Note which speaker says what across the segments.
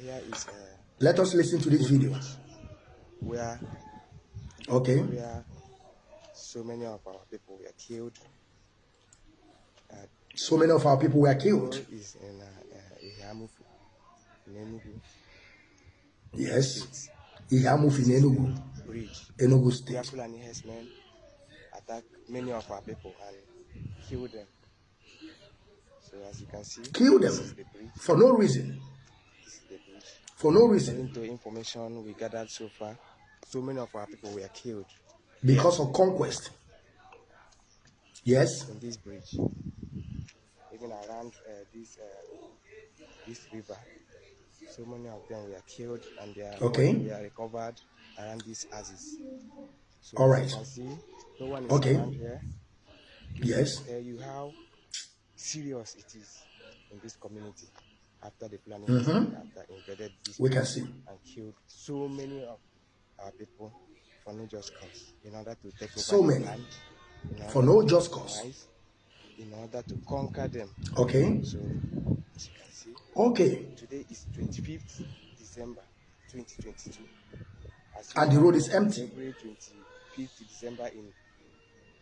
Speaker 1: here is uh,
Speaker 2: Let us listen to this video.
Speaker 1: where
Speaker 2: Okay.
Speaker 1: where so many of our people were killed. Uh,
Speaker 2: So many of our people were killed.
Speaker 1: is in uh, uh, in Enugu
Speaker 2: Yes. In Enugu,
Speaker 1: Bridge.
Speaker 2: Enugu
Speaker 1: Where
Speaker 2: State.
Speaker 1: Fulani herdsmen attacked many of our people and killed them. So as you can see,
Speaker 2: Kill them
Speaker 1: the
Speaker 2: for no reason.
Speaker 1: This is the bridge.
Speaker 2: For no reason.
Speaker 1: According to information we gathered so far, so many of our people were killed
Speaker 2: Because of conquest. Yes.
Speaker 1: in this bridge, even around uh, this uh, this river. So many of them were killed, and their
Speaker 2: Okay.
Speaker 1: body were recovered around these houses. So
Speaker 2: All right.
Speaker 1: see, no one is
Speaker 2: Okay. Yes.
Speaker 1: Tell you how serious it is in this community after the planning
Speaker 2: Mhm.
Speaker 1: after invaded this
Speaker 2: We can see.
Speaker 1: and killed so many of our people for no just cause in order to take over
Speaker 2: So
Speaker 1: the
Speaker 2: many.
Speaker 1: land,
Speaker 2: For no just cause.
Speaker 1: in order to conquer them.
Speaker 2: Okay.
Speaker 1: So as you can see,
Speaker 2: Okay.
Speaker 1: today is 25th December 2022. As
Speaker 2: And the road is empty.
Speaker 1: February 25th December in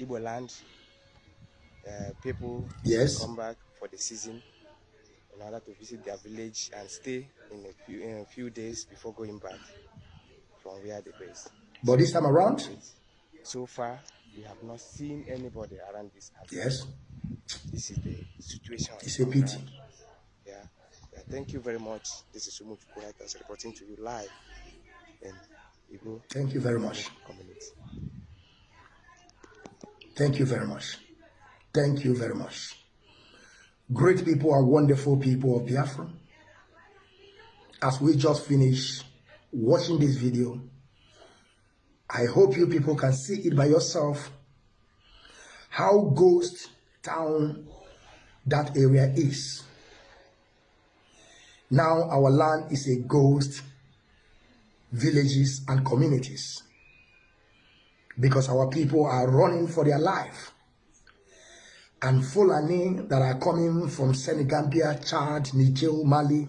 Speaker 1: Igbo land. Uh, people
Speaker 2: Yes.
Speaker 1: come back for the season in order to visit their village and stay in a few in a few days before going back from where they base.
Speaker 2: But this time around,
Speaker 1: So far, we have not seen anybody around this house.
Speaker 2: yes,
Speaker 1: This is the situation.
Speaker 2: it's a pity.
Speaker 1: Yeah. yeah. Thank you very much. This is Sumu Writers reporting to you live in Igbo
Speaker 2: Thank you very much.
Speaker 1: community.
Speaker 2: Thank you very much. Thank you very much. Great people are wonderful people of Biafra. As we just finished watching this video, I hope you people can see it by yourself how ghost town that area is. Now our land is a ghost villages and communities because our people are running for their life. And Fulani that are coming from Senegambia, Chad, Niger, Mali,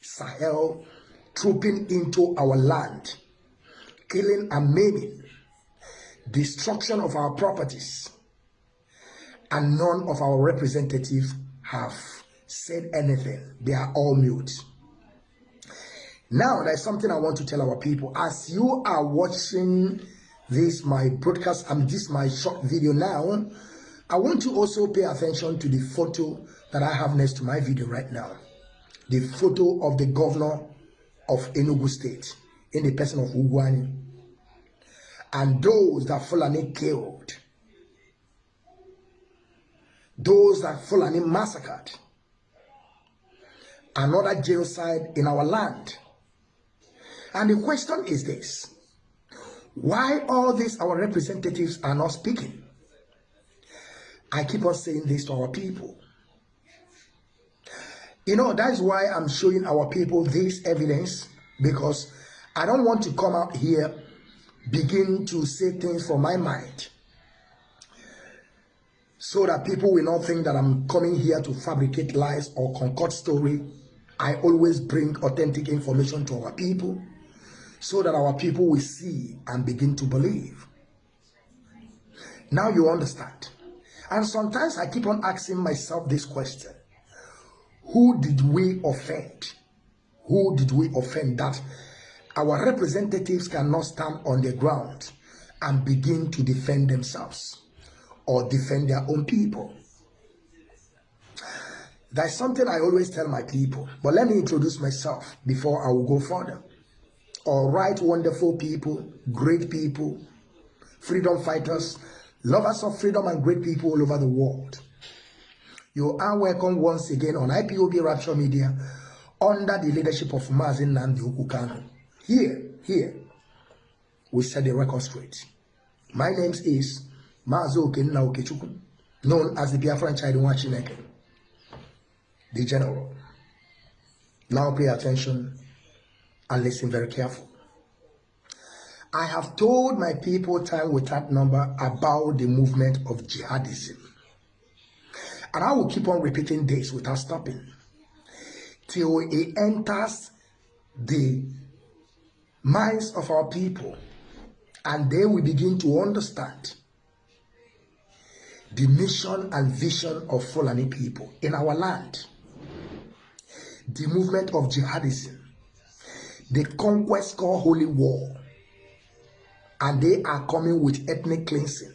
Speaker 2: Sahel, trooping into our land, killing and maiming, destruction of our properties, and none of our representatives have said anything. They are all mute. Now, there's something I want to tell our people. As you are watching this, my broadcast, and this, my short video now, I want to also pay attention to the photo that I have next to my video right now. The photo of the governor of Enugu State in the person of Ugwuanyi. And those that Fulani killed. Those that Fulani massacred. Another genocide in our land. And the question is this. Why all these our representatives are not speaking? I keep on saying this to our people. You know, that's why I'm showing our people this evidence because I don't want to come out here, begin to say things from my mind so that people will not think that I'm coming here to fabricate lies or concoct story. I always bring authentic information to our people so that our people will see and begin to believe. Now you understand. And sometimes I keep on asking myself this question Who did we offend? Who did we offend that our representatives cannot stand on the ground and begin to defend themselves or defend their own people? There's something I always tell my people, but let me introduce myself before I will go further. All right, wonderful people, great people, freedom fighters, lovers of freedom and great people all over the world. You are welcome once again on IPOB Rapture Media under the leadership of Mazin Nandi Ukukano. Here, here, we set the record straight. My name is Mazo Okenna Okechukwu, known as the Biafran Chidinwa Chineke, the general. Now pay attention and listen very careful. I have told my people time without number about the movement of jihadism. And I will keep on repeating this without stopping. till it enters the minds of our people and they will begin to understand the mission and vision of Fulani people in our land, the movement of jihadism, the conquest called holy war, and they are coming with ethnic cleansing.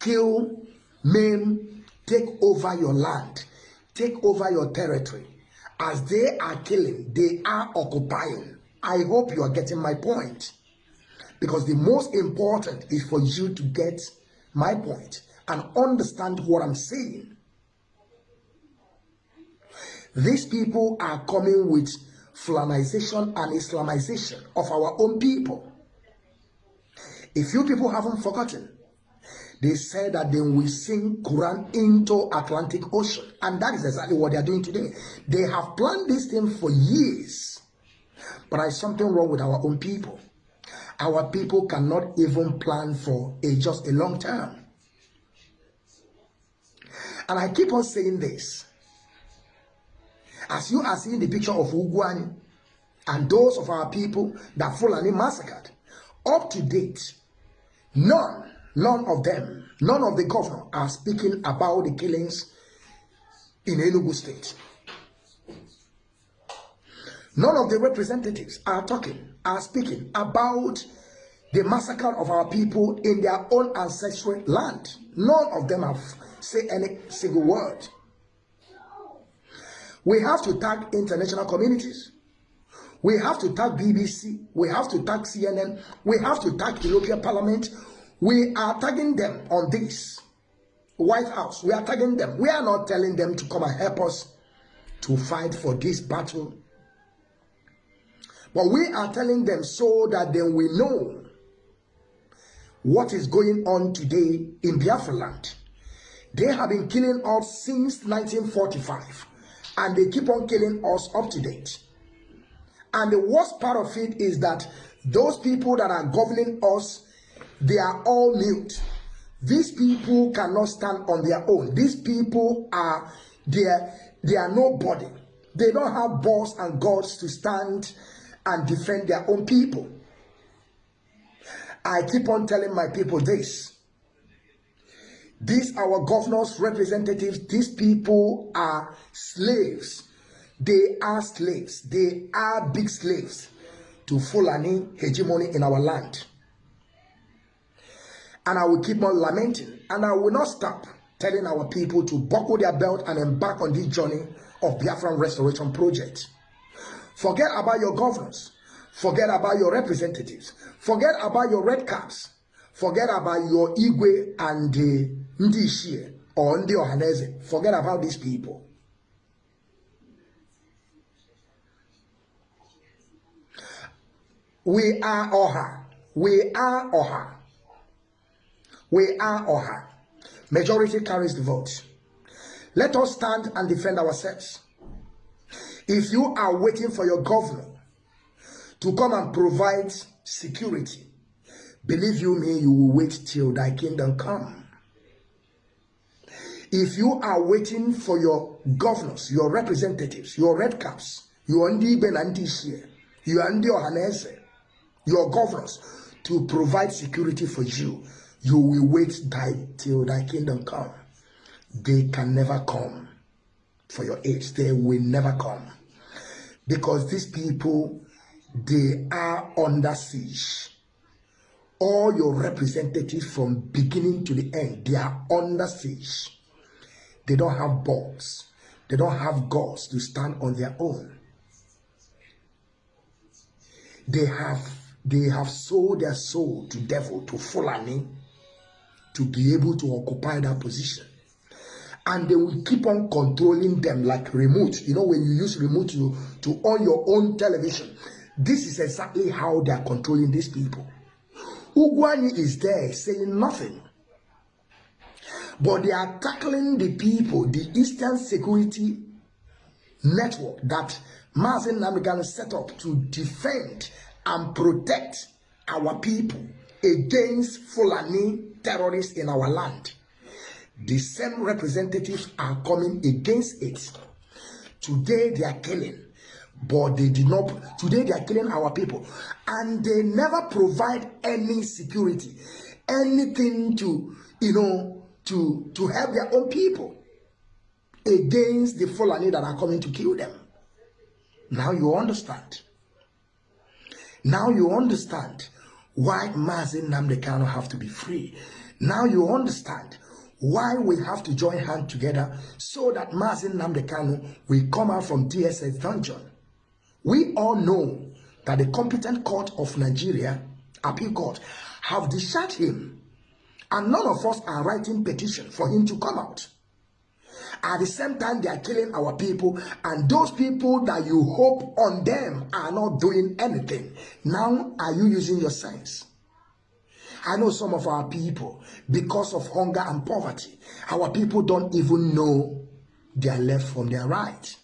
Speaker 2: Kill, maim, take over your land, take over your territory. As they are killing, they are occupying. I hope you are getting my point. Because the most important is for you to get my point and understand what I'm saying. These people are coming with Fulanization and Islamization of our own people. If you people haven't forgotten, they said that they will sink Quran into Atlantic Ocean. And that is exactly what they are doing today. They have planned this thing for years. But there is something wrong with our own people. Our people cannot even plan for a just a long term. And I keep on saying this. As you are seeing the picture of Ugwuanyi and those of our people that Fulani massacred, up to date, none, none of them, none of the governor are speaking about the killings in Enugu State. None of the representatives are talking, are speaking about the massacre of our people in their own ancestral land. None of them have said any single word. We have to tag international communities. We have to tag BBC. We have to tag CNN. We have to tag European Parliament. We are tagging them on this. White House. We are tagging them. We are not telling them to come and help us to fight for this battle. But we are telling them so that then we know what is going on today in Biafra land. They have been killing us since 1945 and they keep on killing us up to date. And the worst part of it is that those people that are governing us, they are all mute. These people cannot stand on their own. These people are they are, they are nobody. They don't have balls and gods to stand and defend their own people. I keep on telling my people this. These our governors, representatives, these people are slaves. They are slaves. They are big slaves to Fulani hegemony in our land. And I will keep on lamenting and I will not stop telling our people to buckle their belt and embark on this journey of Biafran Restoration Project. Forget about your governors. Forget about your representatives. Forget about your red caps. Forget about your Igwe and the ndị ishie or ndị ọhaneze forget about these people we are ọha we are ọha we are ọha majority carries the vote. Let us stand and defend ourselves. If you are waiting for your governor to come and provide security believe you me you will wait till thy kingdom come. If you are waiting for your governors, your representatives, your red caps, your ndị ibe na your ndị ọhaneze, your governors to provide security for you, you will wait die till thy kingdom come. They can never come for your aid. They will never come. Because these people, they are under siege. All your representatives from beginning to the end, they are under siege. They don't have balls. They don't have gods to stand on their own. They have they have sold their soul to devil, to Fulani, to be able to occupy that position. And they will keep on controlling them like remote. You know, when you use remote to, to on your own television, this is exactly how they are controlling these people. Ugwani is there saying nothing. But they are tackling the people, the Eastern Security Network that Mazin Namigan set up to defend and protect our people against Fulani terrorists in our land. The same representatives are coming against it Today they are killing, but they did not. Today they are killing our people, and they never provide any security, anything to you know to to help their own people against the Fulani that are coming to kill them. Now you understand. Now you understand why Mazin Namdekano have to be free. Now you understand why we have to join hands together so that Mazin Namdekano will come out from DSS dungeon. We all know that the competent court of Nigeria, appeal court, have discharged him. And none of us are writing petition for him to come out. At the same time, they are killing our people, and those people that you hope on them are not doing anything. Now, are you using your sense? I know some of our people, because of hunger and poverty, our people don't even know their left from their right.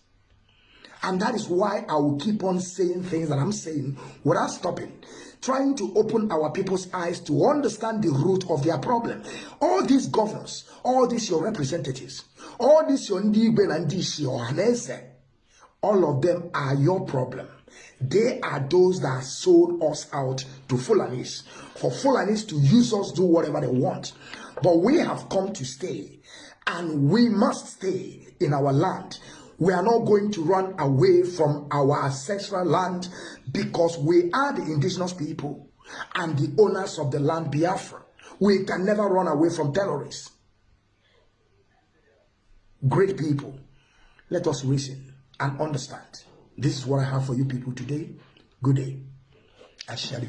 Speaker 2: And that is why I will keep on saying things that I'm saying without stopping, trying to open our people's eyes to understand the root of their problem. All these governors, all these your representatives, all these your Ndigwe and Hanese, all of them are your problem. They are those that sold us out to Fulanis, for Fulanis to use us, do whatever they want. But we have come to stay, and we must stay in our land. We are not going to run away from our ancestral land because we are the indigenous people and the owners of the land Biafra. We can never run away from terrorists. Great people, let us reason and understand. This is what I have for you people today. Good day. I shall